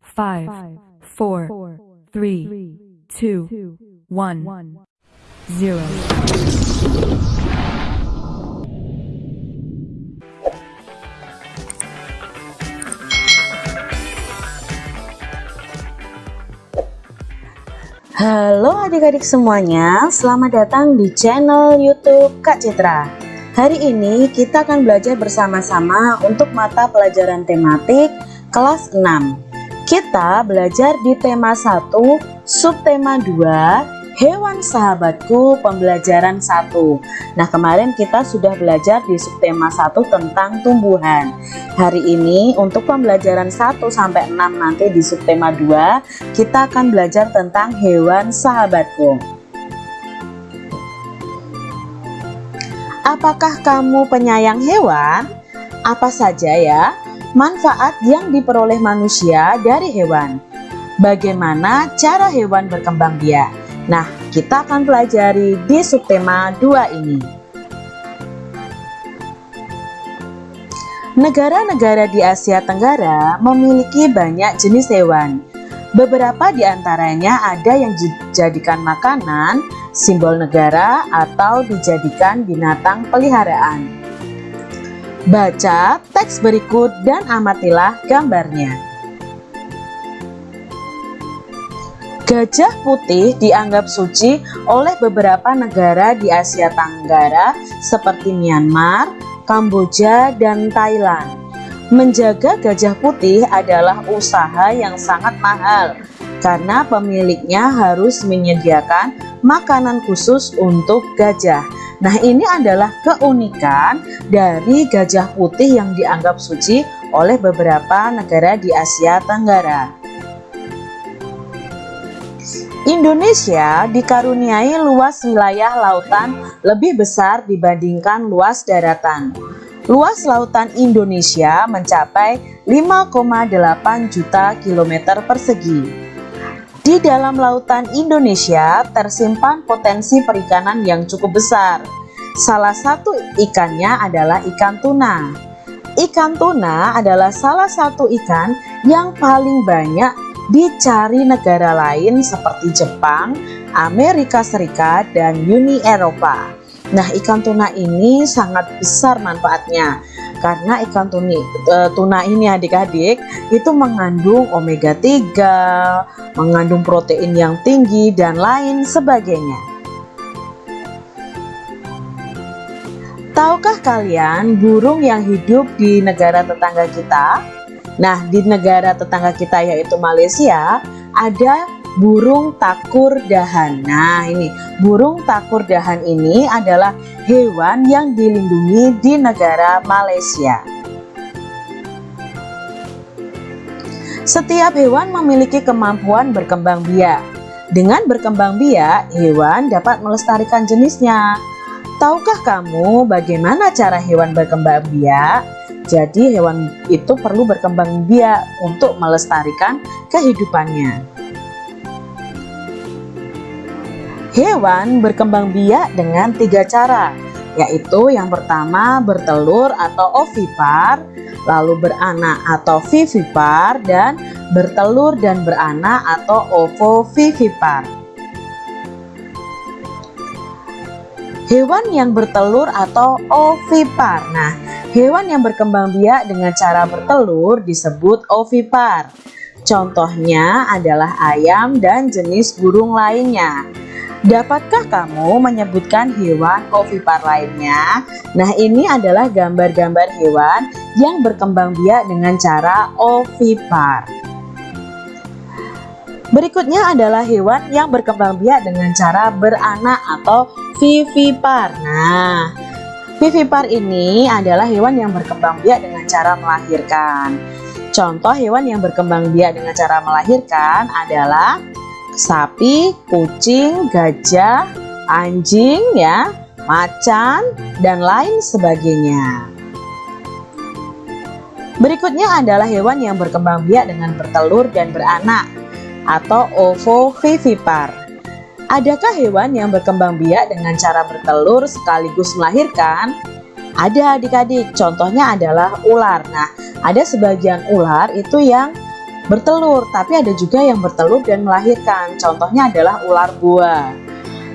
five, four, three, two, one, zero. Halo adik-adik semuanya, selamat datang di channel YouTube Kak Citra. Hari ini kita akan belajar bersama-sama untuk mata pelajaran tematik kelas 6. Kita belajar di tema 1, subtema 2, Hewan Sahabatku Pembelajaran 1 Nah kemarin kita sudah belajar di subtema 1 tentang tumbuhan. Hari ini untuk pembelajaran 1 sampai 6 nanti di subtema 2 Kita akan belajar tentang hewan sahabatku. Apakah kamu penyayang hewan? Apa saja ya manfaat yang diperoleh manusia dari hewan? Bagaimana cara hewan berkembang biak? Nah, kita akan pelajari di subtema 2 ini. Negara-negara di Asia Tenggara memiliki banyak jenis hewan. Beberapa di antaranya ada yang dijadikan makanan, simbol negara, atau dijadikan binatang peliharaan. Baca teks berikut dan amatilah gambarnya. Gajah putih dianggap suci oleh beberapa negara di Asia Tenggara seperti Myanmar, Kamboja, dan Thailand. Menjaga gajah putih adalah usaha yang sangat mahal karena pemiliknya harus menyediakan makanan khusus untuk gajah. Nah ini adalah keunikan dari gajah putih yang dianggap suci oleh beberapa negara di Asia Tenggara. Indonesia dikaruniai luas wilayah lautan lebih besar dibandingkan luas daratan. Luas lautan Indonesia mencapai 5,8 juta kilometer persegi. Di dalam lautan Indonesia tersimpan potensi perikanan yang cukup besar. Salah satu ikannya adalah ikan tuna. Ikan tuna adalah salah satu ikan yang paling banyak dicari negara lain seperti Jepang, Amerika Serikat, dan Uni Eropa. Nah, ikan tuna ini sangat besar manfaatnya karena ikan tuni, e, tuna ini adik-adik itu mengandung omega 3, mengandung protein yang tinggi dan lain sebagainya. Tahukah kalian burung yang hidup di negara tetangga kita Nah, di negara tetangga kita yaitu Malaysia, ada burung takur dahan. Nah, ini burung takur dahan ini adalah hewan yang dilindungi di negara Malaysia. Setiap hewan memiliki kemampuan berkembang biak. Dengan berkembang biak, hewan dapat melestarikan jenisnya. Tahukah kamu bagaimana cara hewan berkembang biak? Jadi hewan itu perlu berkembang biak untuk melestarikan kehidupannya. Hewan berkembang biak dengan tiga cara, yaitu yang pertama bertelur atau ovipar, lalu beranak atau vivipar, dan bertelur dan beranak atau ovovivipar. Hewan yang bertelur atau ovipar. Nah, Hewan yang berkembang biak dengan cara bertelur disebut ovipar. Contohnya adalah ayam dan jenis burung lainnya. Dapatkah kamu menyebutkan hewan ovipar lainnya? Nah ini adalah gambar-gambar hewan yang berkembang biak dengan cara ovipar. Berikutnya adalah hewan yang berkembang biak dengan cara beranak atau vivipar. Nah, Vivipar ini adalah hewan yang berkembang biak dengan cara melahirkan. Contoh hewan yang berkembang biak dengan cara melahirkan adalah sapi, kucing, gajah, anjing, ya, macan, dan lain sebagainya. Berikutnya adalah hewan yang berkembang biak dengan bertelur dan beranak atau ovovivipar. Adakah hewan yang berkembang biak dengan cara bertelur sekaligus melahirkan? Ada adik-adik, contohnya adalah ular. Nah, ada sebagian ular itu yang bertelur, tapi ada juga yang bertelur dan melahirkan. Contohnya adalah ular buah.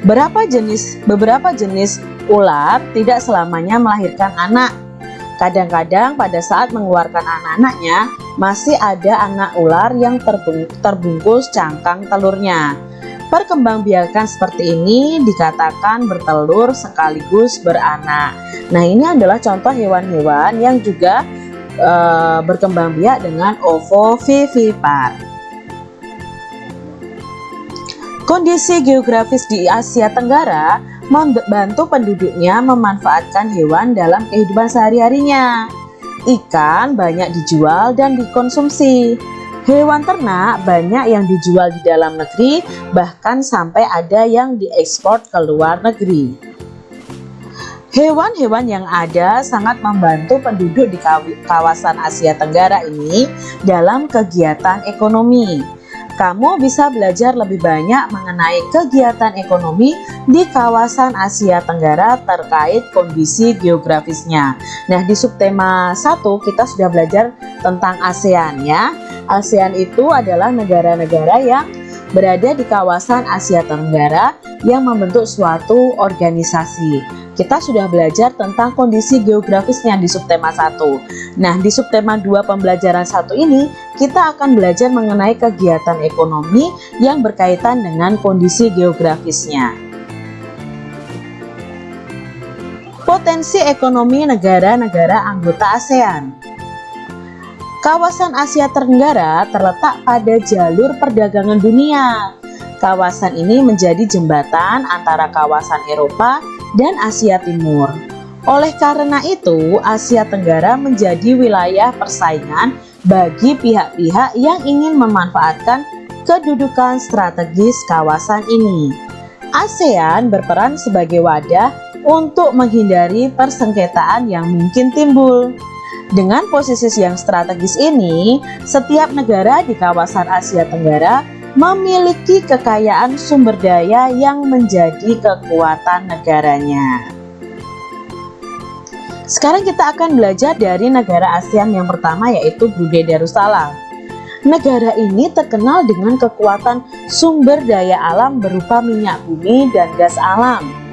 Berapa jenis beberapa jenis ular tidak selamanya melahirkan anak. Kadang-kadang pada saat mengeluarkan anak-anaknya masih ada anak ular yang terbungkus cangkang telurnya. Perkembangbiakan seperti ini dikatakan bertelur sekaligus beranak. Nah, ini adalah contoh hewan-hewan yang juga e, berkembang biak dengan ovovivipar. Kondisi geografis di Asia Tenggara membantu penduduknya memanfaatkan hewan dalam kehidupan sehari-harinya. Ikan banyak dijual dan dikonsumsi. Hewan ternak banyak yang dijual di dalam negeri, bahkan sampai ada yang diekspor ke luar negeri. Hewan-hewan yang ada sangat membantu penduduk di kawasan Asia Tenggara ini dalam kegiatan ekonomi. Kamu bisa belajar lebih banyak mengenai kegiatan ekonomi di kawasan Asia Tenggara terkait kondisi geografisnya. Nah, di subtema 1 kita sudah belajar tentang ASEAN ya. ASEAN itu adalah negara-negara yang berada di kawasan Asia Tenggara yang membentuk suatu organisasi kita sudah belajar tentang kondisi geografisnya di subtema 1. Nah, di subtema 2 pembelajaran 1 ini, kita akan belajar mengenai kegiatan ekonomi yang berkaitan dengan kondisi geografisnya. Potensi ekonomi negara-negara anggota ASEAN Kawasan Asia Tenggara terletak pada jalur perdagangan dunia. Kawasan ini menjadi jembatan antara kawasan Eropa dan Asia Timur. Oleh karena itu, Asia Tenggara menjadi wilayah persaingan bagi pihak-pihak yang ingin memanfaatkan kedudukan strategis kawasan ini. ASEAN berperan sebagai wadah untuk menghindari persengketaan yang mungkin timbul. Dengan posisi yang strategis ini, setiap negara di kawasan Asia Tenggara memiliki kekayaan sumber daya yang menjadi kekuatan negaranya. Sekarang kita akan belajar dari negara ASEAN yang pertama yaitu Brunei Darussalam. Negara ini terkenal dengan kekuatan sumber daya alam berupa minyak bumi dan gas alam.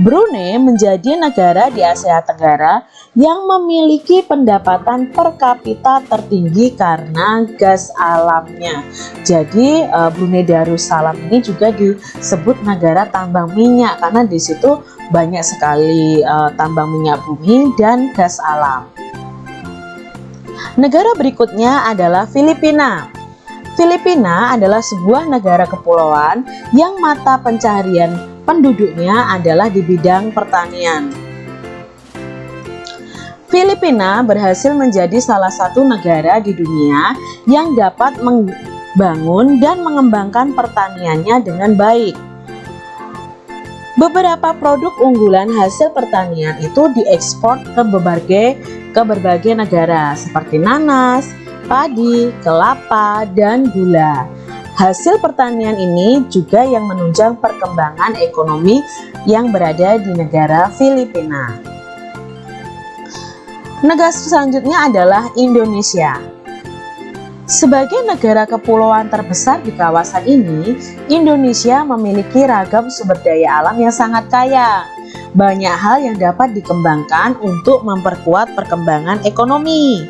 Brunei menjadi negara di Asia Tenggara yang memiliki pendapatan per kapita tertinggi karena gas alamnya. Jadi uh, Brunei Darussalam ini juga disebut negara tambang minyak karena di situ banyak sekali uh, tambang minyak bumi dan gas alam. Negara berikutnya adalah Filipina. Filipina adalah sebuah negara kepulauan yang mata pencaharian penduduknya adalah di bidang pertanian. Filipina berhasil menjadi salah satu negara di dunia yang dapat membangun dan mengembangkan pertaniannya dengan baik. Beberapa produk unggulan hasil pertanian itu diekspor ke berbagai ke berbagai negara seperti nanas, padi, kelapa, dan gula. Hasil pertanian ini juga yang menunjang perkembangan ekonomi yang berada di negara Filipina. Negara selanjutnya adalah Indonesia. Sebagai negara kepulauan terbesar di kawasan ini, Indonesia memiliki ragam sumber daya alam yang sangat kaya. Banyak hal yang dapat dikembangkan untuk memperkuat perkembangan ekonomi.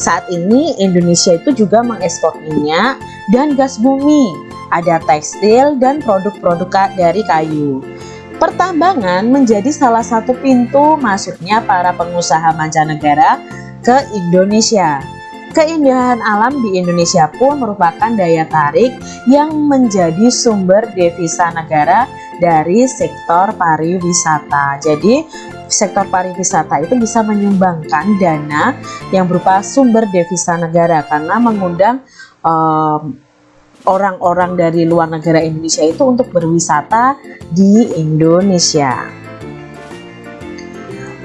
Saat ini Indonesia itu juga mengekspor minyak dan gas bumi, ada tekstil dan produk-produk dari kayu. Pertambangan menjadi salah satu pintu masuknya para pengusaha mancanegara ke Indonesia. Keindahan alam di Indonesia pun merupakan daya tarik yang menjadi sumber devisa negara dari sektor pariwisata. Jadi sektor pariwisata itu bisa menyumbangkan dana yang berupa sumber devisa negara karena mengundang orang-orang um, dari luar negara Indonesia itu untuk berwisata di Indonesia.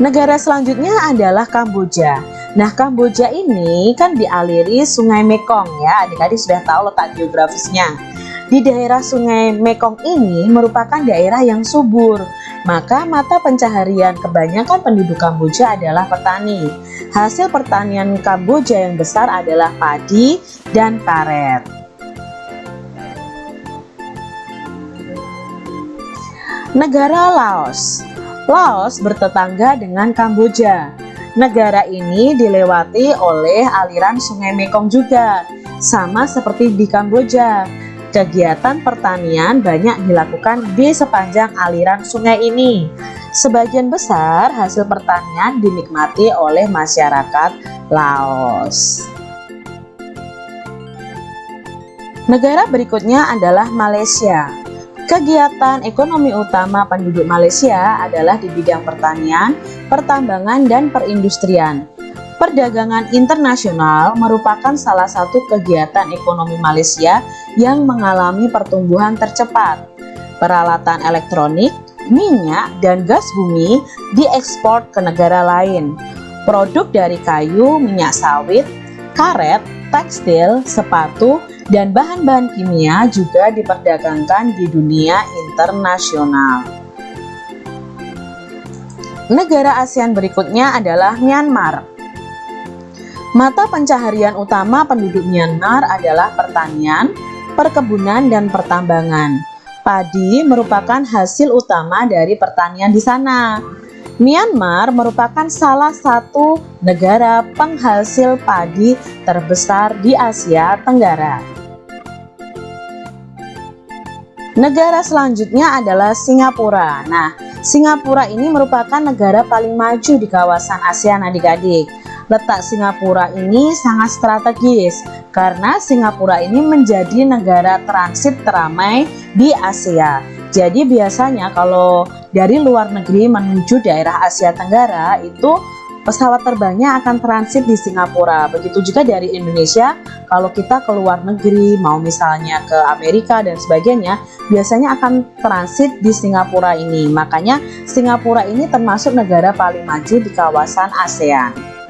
Negara selanjutnya adalah Kamboja. Nah, Kamboja ini kan dialiri Sungai Mekong ya. Adik-adik sudah tahu letak geografisnya. Di daerah Sungai Mekong ini merupakan daerah yang subur maka mata pencaharian kebanyakan penduduk Kamboja adalah petani. Hasil pertanian Kamboja yang besar adalah padi dan karet. Negara Laos Laos bertetangga dengan Kamboja. Negara ini dilewati oleh aliran sungai Mekong juga, sama seperti di Kamboja. Kegiatan pertanian banyak dilakukan di sepanjang aliran sungai ini. Sebagian besar hasil pertanian dinikmati oleh masyarakat Laos. Negara berikutnya adalah Malaysia. Kegiatan ekonomi utama penduduk Malaysia adalah di bidang pertanian, pertambangan, dan perindustrian. Perdagangan internasional merupakan salah satu kegiatan ekonomi Malaysia yang mengalami pertumbuhan tercepat. Peralatan elektronik, minyak, dan gas bumi diekspor ke negara lain. Produk dari kayu, minyak sawit, karet, tekstil, sepatu, dan bahan-bahan kimia juga diperdagangkan di dunia internasional. Negara ASEAN berikutnya adalah Myanmar. Mata pencaharian utama penduduk Myanmar adalah pertanian, perkebunan, dan pertambangan. Padi merupakan hasil utama dari pertanian di sana. Myanmar merupakan salah satu negara penghasil padi terbesar di Asia Tenggara. Negara selanjutnya adalah Singapura. Nah, Singapura ini merupakan negara paling maju di kawasan ASEAN adik-adik letak Singapura ini sangat strategis karena Singapura ini menjadi negara transit teramai di Asia. Jadi biasanya kalau dari luar negeri menuju daerah Asia Tenggara itu pesawat terbangnya akan transit di Singapura. Begitu juga dari Indonesia, kalau kita ke luar negeri, mau misalnya ke Amerika dan sebagainya, biasanya akan transit di Singapura ini. Makanya Singapura ini termasuk negara paling maju di kawasan ASEAN.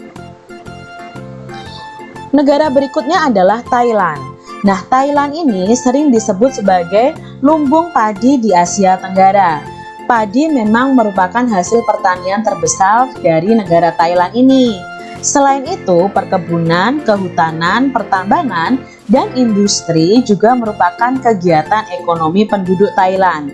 Negara berikutnya adalah Thailand. Nah, Thailand ini sering disebut sebagai lumbung padi di Asia Tenggara. Padi memang merupakan hasil pertanian terbesar dari negara Thailand ini. Selain itu, perkebunan, kehutanan, pertambangan, dan industri juga merupakan kegiatan ekonomi penduduk Thailand.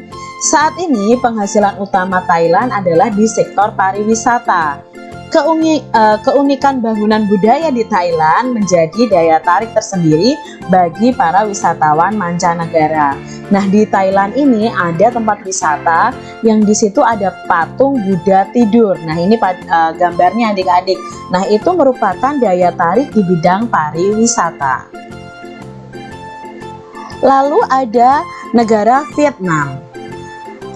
Saat ini penghasilan utama Thailand adalah di sektor pariwisata. Keuni, uh, keunikan bangunan budaya di Thailand menjadi daya tarik tersendiri bagi para wisatawan mancanegara. Nah, di Thailand ini ada tempat wisata yang di situ ada patung Buddha tidur. Nah, ini uh, gambarnya adik-adik. Nah, itu merupakan daya tarik di bidang pariwisata. Lalu ada negara Vietnam.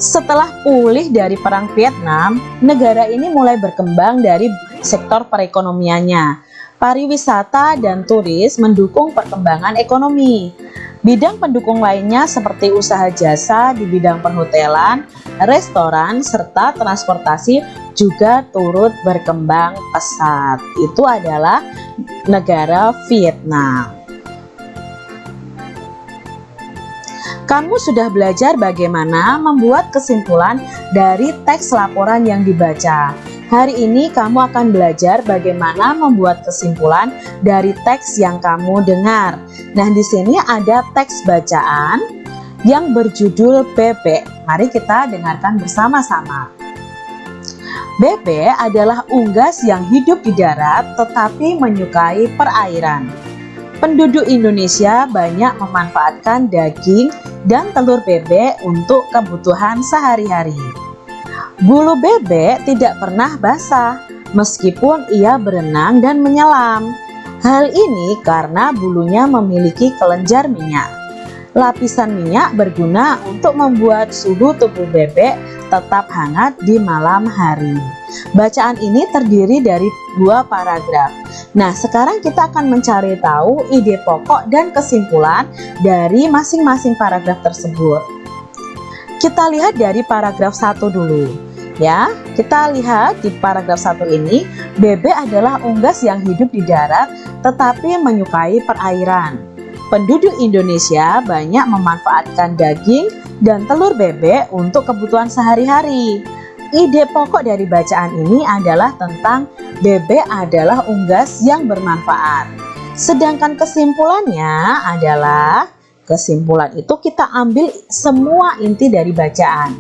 Setelah pulih dari Perang Vietnam, negara ini mulai berkembang dari sektor perekonomiannya. Pariwisata dan turis mendukung perkembangan ekonomi. Bidang pendukung lainnya seperti usaha jasa di bidang perhotelan, restoran, serta transportasi juga turut berkembang pesat. Itu adalah negara Vietnam. Kamu sudah belajar bagaimana membuat kesimpulan dari teks laporan yang dibaca. Hari ini kamu akan belajar bagaimana membuat kesimpulan dari teks yang kamu dengar. Nah, di sini ada teks bacaan yang berjudul bebek. Mari kita dengarkan bersama-sama. Bebek adalah unggas yang hidup di darat tetapi menyukai perairan. Penduduk Indonesia banyak memanfaatkan daging dan telur bebek untuk kebutuhan sehari-hari. Bulu bebek tidak pernah basah meskipun ia berenang dan menyelam. Hal ini karena bulunya memiliki kelenjar minyak. Lapisan minyak berguna untuk membuat suhu tubuh bebek tetap hangat di malam hari. Bacaan ini terdiri dari dua paragraf. Nah, sekarang kita akan mencari tahu ide pokok dan kesimpulan dari masing-masing paragraf tersebut. Kita lihat dari paragraf satu dulu. Ya, kita lihat di paragraf satu ini, bebek adalah unggas yang hidup di darat tetapi menyukai perairan. Penduduk Indonesia banyak memanfaatkan daging dan telur bebek untuk kebutuhan sehari-hari. Ide pokok dari bacaan ini adalah tentang bebek adalah unggas yang bermanfaat. Sedangkan kesimpulannya adalah kesimpulan itu kita ambil semua inti dari bacaan.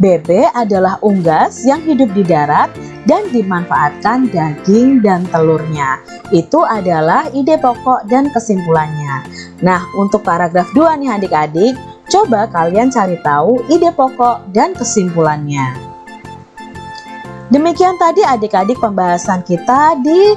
Bebek adalah unggas yang hidup di darat dan dimanfaatkan daging dan telurnya. Itu adalah ide pokok dan kesimpulannya. Nah, untuk paragraf 2 nih adik-adik, coba kalian cari tahu ide pokok dan kesimpulannya. Demikian tadi adik-adik pembahasan kita di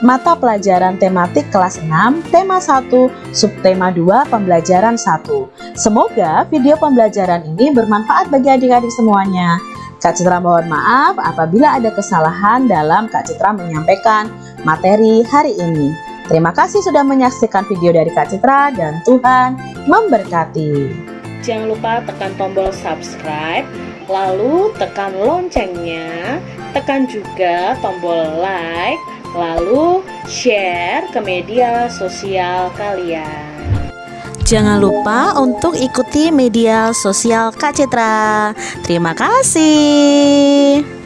mata pelajaran tematik kelas 6, tema 1, subtema 2, pembelajaran 1. Semoga video pembelajaran ini bermanfaat bagi adik-adik semuanya. Kak Citra mohon maaf apabila ada kesalahan dalam Kak Citra menyampaikan materi hari ini. Terima kasih sudah menyaksikan video dari Kak Citra dan Tuhan memberkati. Jangan lupa tekan tombol subscribe lalu tekan loncengnya, tekan juga tombol like, lalu share ke media sosial kalian. Jangan lupa untuk ikuti media sosial Kak Citra. Terima kasih.